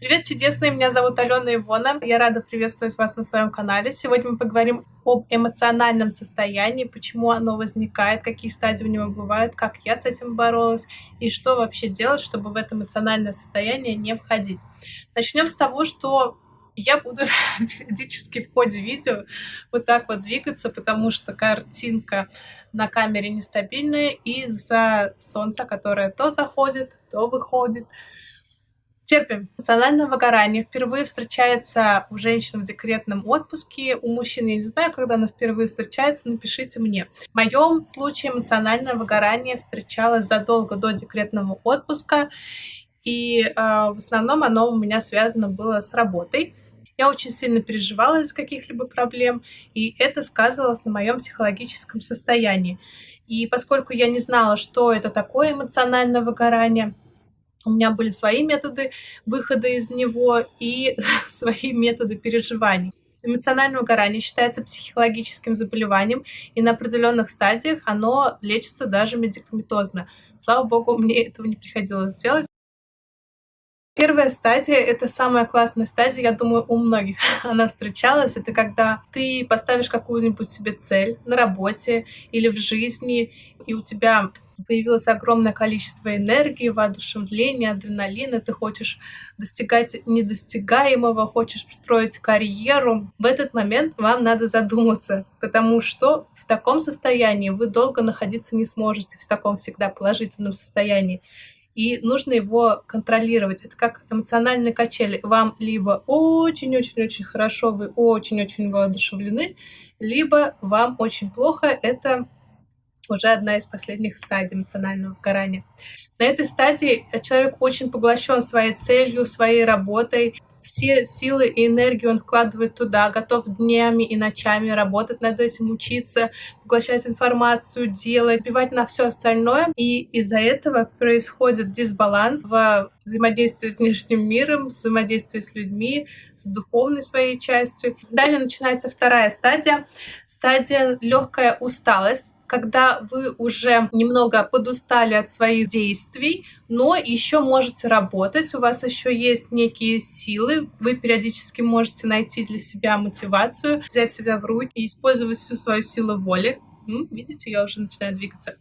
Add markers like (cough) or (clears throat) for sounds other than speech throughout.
Привет, чудесные! Меня зовут Алена Ивона. Я рада приветствовать вас на своем канале. Сегодня мы поговорим об эмоциональном состоянии, почему оно возникает, какие стадии у него бывают, как я с этим боролась и что вообще делать, чтобы в это эмоциональное состояние не входить. Начнем с того, что я буду (laughs) периодически в ходе видео вот так вот двигаться, потому что картинка на камере нестабильная из-за солнца, которое то заходит, то выходит. Терпим. Эмоциональное выгорание впервые встречается у женщин в декретном отпуске. У мужчин я не знаю, когда оно впервые встречается, напишите мне. В моем случае эмоциональное выгорание встречалось задолго до декретного отпуска. И э, в основном оно у меня связано было с работой. Я очень сильно переживала из-за каких-либо проблем, и это сказывалось на моем психологическом состоянии. И поскольку я не знала, что это такое эмоциональное выгорание, у меня были свои методы выхода из него и (laughs) свои методы переживаний. Эмоциональное выгорание считается психологическим заболеванием, и на определенных стадиях оно лечится даже медикаментозно. Слава богу, мне этого не приходилось сделать. Первая стадия — это самая классная стадия, я думаю, у многих она встречалась. Это когда ты поставишь какую-нибудь себе цель на работе или в жизни, и у тебя появилось огромное количество энергии, воодушевления, адреналина, ты хочешь достигать недостигаемого, хочешь строить карьеру. В этот момент вам надо задуматься, потому что в таком состоянии вы долго находиться не сможете, в таком всегда положительном состоянии и нужно его контролировать. Это как эмоциональные качели. Вам либо очень-очень-очень хорошо, вы очень-очень воодушевлены, либо вам очень плохо. Это уже одна из последних стадий эмоционального выгорания. На этой стадии человек очень поглощен своей целью, своей работой, все силы и энергию он вкладывает туда, готов днями и ночами работать над этим, учиться, поглощать информацию, делать, бивать на все остальное. И из-за этого происходит дисбаланс в взаимодействии с внешним миром, взаимодействии с людьми, с духовной своей частью. Далее начинается вторая стадия, стадия легкая усталость когда вы уже немного подустали от своих действий, но еще можете работать, у вас еще есть некие силы, вы периодически можете найти для себя мотивацию, взять себя в руки и использовать всю свою силу воли, видите, я уже начинаю двигаться,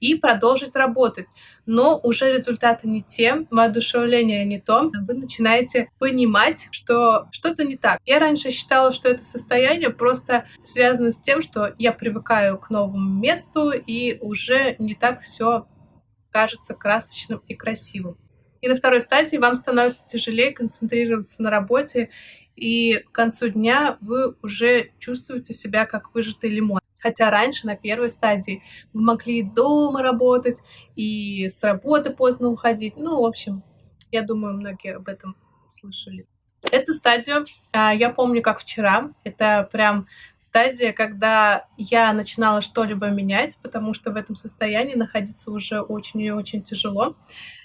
и продолжить работать. Но уже результаты не те, воодушевление не то, вы начинаете понимать, что что-то не так. Я раньше считала, что это состояние просто связано с тем, что я привыкаю к новому месту, и уже не так все кажется красочным и красивым. И на второй стадии вам становится тяжелее концентрироваться на работе, и к концу дня вы уже чувствуете себя как выжатый лимон. Хотя раньше, на первой стадии, вы могли дома работать, и с работы поздно уходить. Ну, в общем, я думаю, многие об этом слышали. Эту стадию а, я помню как вчера. Это прям стадия, когда я начинала что-либо менять, потому что в этом состоянии находиться уже очень и очень тяжело.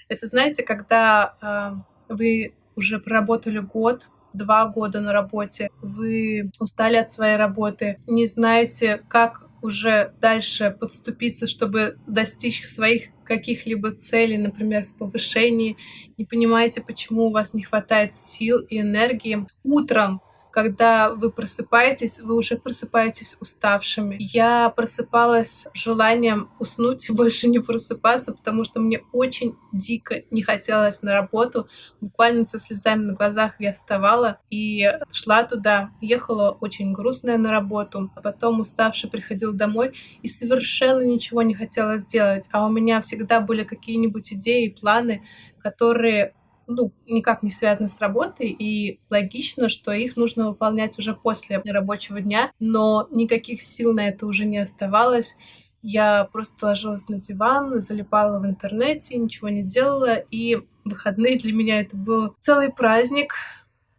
Это, знаете, когда а, вы уже проработали год, два года на работе, вы устали от своей работы, не знаете, как уже дальше подступиться, чтобы достичь своих каких-либо целей, например, в повышении, не понимаете, почему у вас не хватает сил и энергии. Утром когда вы просыпаетесь, вы уже просыпаетесь уставшими. Я просыпалась желанием уснуть и больше не просыпаться, потому что мне очень дико не хотелось на работу. Буквально со слезами на глазах я вставала и шла туда. Ехала очень грустная на работу. А потом уставший приходил домой и совершенно ничего не хотела сделать. А у меня всегда были какие-нибудь идеи, планы, которые ну, никак не связаны с работой, и логично, что их нужно выполнять уже после рабочего дня, но никаких сил на это уже не оставалось. Я просто ложилась на диван, залипала в интернете, ничего не делала, и выходные для меня это был целый праздник,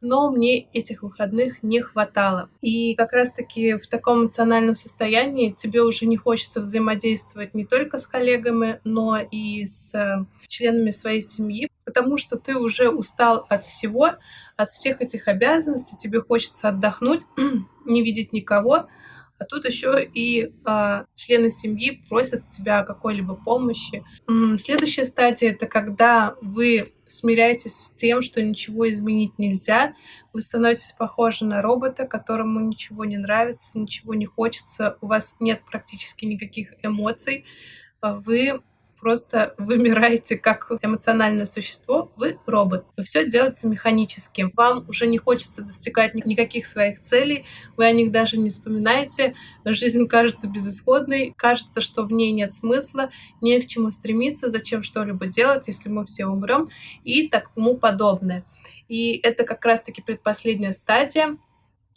но мне этих выходных не хватало. И как раз-таки в таком эмоциональном состоянии тебе уже не хочется взаимодействовать не только с коллегами, но и с членами своей семьи, потому что ты уже устал от всего, от всех этих обязанностей, тебе хочется отдохнуть, (clears throat) не видеть никого, а тут еще и э, члены семьи просят тебя какой-либо помощи. Следующая стадия это когда вы смиряетесь с тем, что ничего изменить нельзя, вы становитесь похожи на робота, которому ничего не нравится, ничего не хочется, у вас нет практически никаких эмоций, вы просто вымираете как эмоциональное существо, вы робот. Вы все делаете механически. Вам уже не хочется достигать никаких своих целей, вы о них даже не вспоминаете. Жизнь кажется безысходной, кажется, что в ней нет смысла, не к чему стремиться, зачем что-либо делать, если мы все умрем и тому подобное. И это как раз-таки предпоследняя стадия.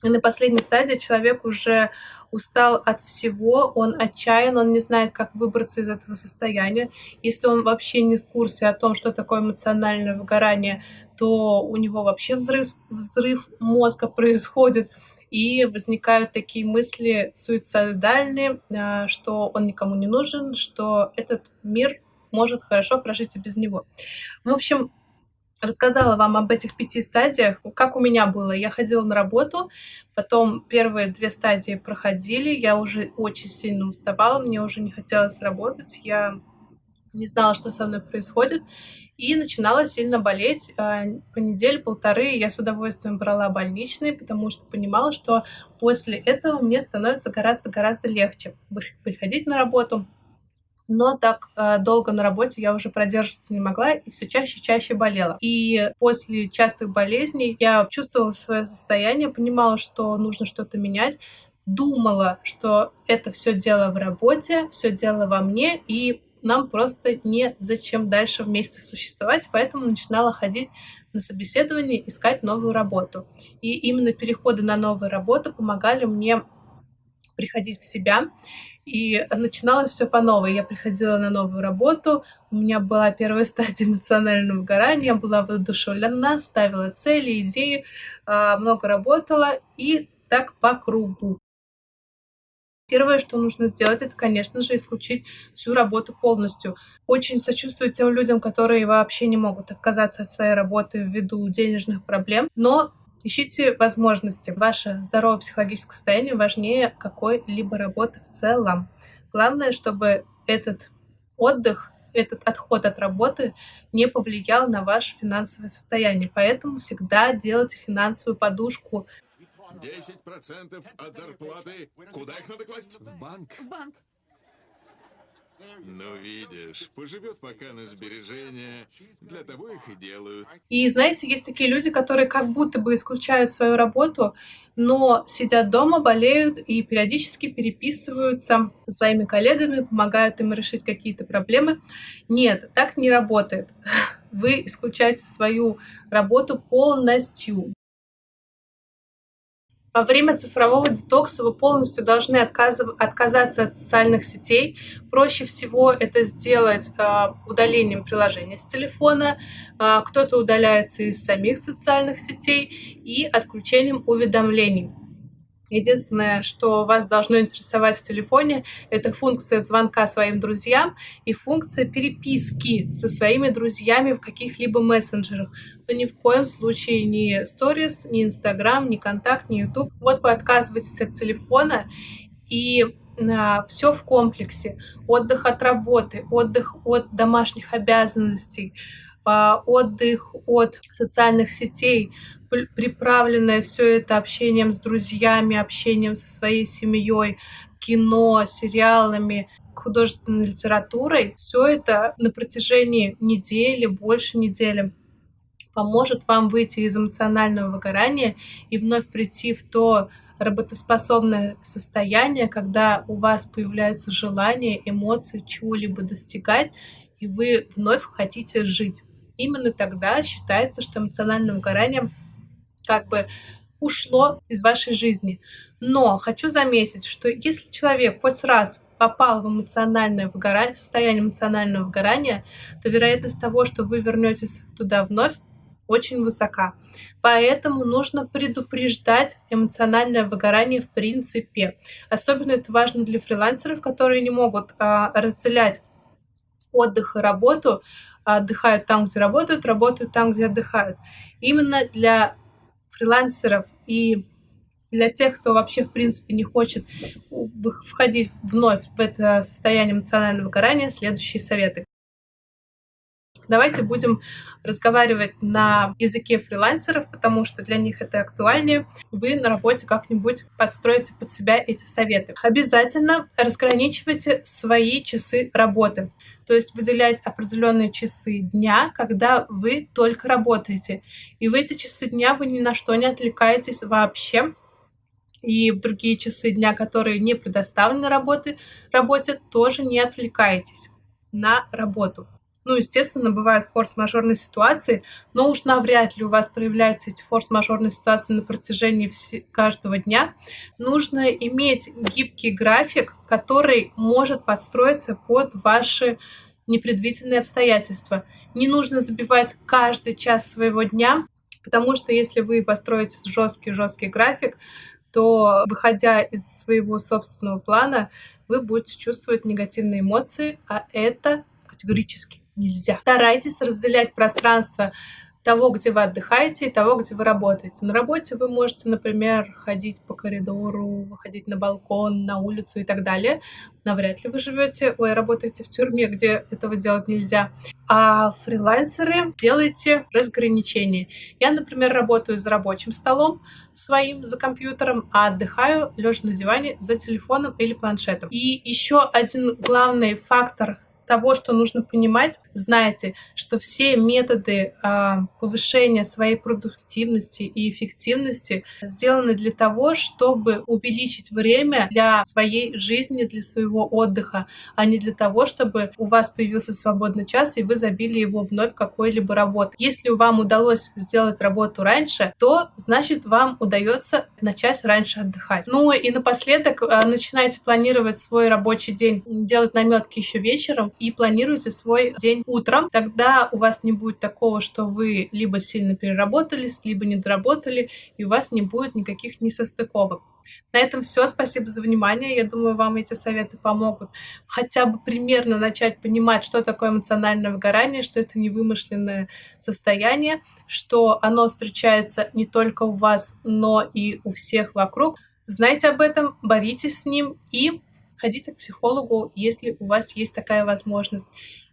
И на последней стадии человек уже устал от всего, он отчаян, он не знает, как выбраться из этого состояния. Если он вообще не в курсе о том, что такое эмоциональное выгорание, то у него вообще взрыв, взрыв мозга происходит, и возникают такие мысли суицидальные, а, что он никому не нужен, что этот мир может хорошо прожить и без него. В общем, рассказала вам об этих пяти стадиях, как у меня было. Я ходила на работу, потом первые две стадии проходили, я уже очень сильно уставала, мне уже не хотелось работать, я не знала, что со мной происходит, и начинала сильно болеть. А, по неделе, полторы я с удовольствием брала больничные, потому что понимала, что после этого мне становится гораздо-гораздо легче приходить на работу, но так э, долго на работе я уже продерживаться не могла и все чаще и чаще болела. И после частых болезней я чувствовала свое состояние, понимала, что нужно что-то менять, думала, что это все дело в работе, все дело во мне, и нам просто не зачем дальше вместе существовать, поэтому начинала ходить на собеседование, искать новую работу. И именно переходы на новую работу помогали мне приходить в себя и начиналось все по новой. Я приходила на новую работу, у меня была первая стадия эмоционального выгорания, я была воодушевлена, ставила цели, идеи, а, много работала и так по кругу. Первое, что нужно сделать, это, конечно же, исключить всю работу полностью. Очень сочувствую тем людям, которые вообще не могут отказаться от своей работы ввиду денежных проблем, но Ищите возможности. Ваше здоровое психологическое состояние важнее какой-либо работы в целом. Главное, чтобы этот отдых, этот отход от работы не повлиял на ваше финансовое состояние. Поэтому всегда делайте финансовую подушку. 10% от зарплаты. Куда их надо класть? В банк. В банк. Ну, видишь, поживет пока на сбережения, для того их и делают. И знаете, есть такие люди, которые как будто бы исключают свою работу, но сидят дома, болеют и периодически переписываются со своими коллегами, помогают им решить какие-то проблемы. Нет, так не работает. (laughs) Вы исключаете свою работу полностью. Во время цифрового детокса вы полностью должны отказаться от социальных сетей. Проще всего это сделать а, удалением приложения с телефона, а, кто-то удаляется из самих социальных сетей и отключением уведомлений. Единственное, что вас должно интересовать в телефоне, это функция звонка своим друзьям и функция переписки со своими друзьями в каких-либо мессенджерах. Но ни в коем случае ни Stories, ни Instagram, ни Контакт, ни YouTube. Вот вы отказываетесь от телефона и а, все в комплексе. Отдых от работы, отдых от домашних обязанностей, отдых от социальных сетей, приправленное все это общением с друзьями, общением со своей семьей, кино, сериалами, художественной литературой, все это на протяжении недели, больше недели поможет вам выйти из эмоционального выгорания и вновь прийти в то работоспособное состояние, когда у вас появляются желания, эмоции чего-либо достигать, и вы вновь хотите жить. Именно тогда считается, что эмоциональное выгорание как бы ушло из вашей жизни. Но хочу заметить, что если человек хоть раз попал в эмоциональное выгорание, состояние эмоционального выгорания, то вероятность того, что вы вернетесь туда вновь, очень высока. Поэтому нужно предупреждать эмоциональное выгорание в принципе. Особенно это важно для фрилансеров, которые не могут а, разделять отдых и работу, отдыхают там, где работают, работают там, где отдыхают. Именно для фрилансеров и Для тех, кто вообще, в принципе, не хочет входить вновь в это состояние эмоционального выгорания, следующие советы. Давайте будем разговаривать на языке фрилансеров, потому что для них это актуальнее. Вы на работе как-нибудь подстроите под себя эти советы. Обязательно разграничивайте свои часы работы. То есть выделять определенные часы дня, когда вы только работаете. И в эти часы дня вы ни на что не отвлекаетесь вообще. И в другие часы дня, которые не предоставлены работы, работе, тоже не отвлекайтесь на работу. Ну, естественно, бывают форс-мажорные ситуации, но уж навряд ли у вас проявляются эти форс-мажорные ситуации на протяжении каждого дня. Нужно иметь гибкий график, который может подстроиться под ваши непредвиденные обстоятельства. Не нужно забивать каждый час своего дня, потому что если вы построите жесткий-жесткий график, то, выходя из своего собственного плана, вы будете чувствовать негативные эмоции, а это категорически нельзя. Старайтесь разделять пространство того, где вы отдыхаете, и того, где вы работаете. На работе вы можете, например, ходить по коридору, выходить на балкон, на улицу и так далее. Навряд ли вы живете, ой, работаете в тюрьме, где этого делать нельзя. А фрилансеры делайте разграничение. Я, например, работаю за рабочим столом своим, за компьютером, а отдыхаю лежа на диване за телефоном или планшетом. И еще один главный фактор того, что нужно понимать, знайте, что все методы а, повышения своей продуктивности и эффективности сделаны для того, чтобы увеличить время для своей жизни, для своего отдыха, а не для того, чтобы у вас появился свободный час, и вы забили его вновь какой-либо работой. Если вам удалось сделать работу раньше, то значит вам удается начать раньше отдыхать. Ну и напоследок а, начинайте планировать свой рабочий день, делать наметки еще вечером, и планируйте свой день утром. Тогда у вас не будет такого, что вы либо сильно переработались, либо не доработали, и у вас не будет никаких несостыковок. На этом все. Спасибо за внимание. Я думаю, вам эти советы помогут хотя бы примерно начать понимать, что такое эмоциональное выгорание, что это не вымышленное состояние, что оно встречается не только у вас, но и у всех вокруг. Знайте об этом, боритесь с ним и ходите к психологу, если у вас есть такая возможность.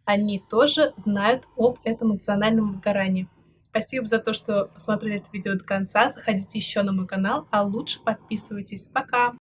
Они тоже знают об этом эмоциональном выгорании. Спасибо за то, что посмотрели это видео до конца. Заходите еще на мой канал, а лучше подписывайтесь. Пока!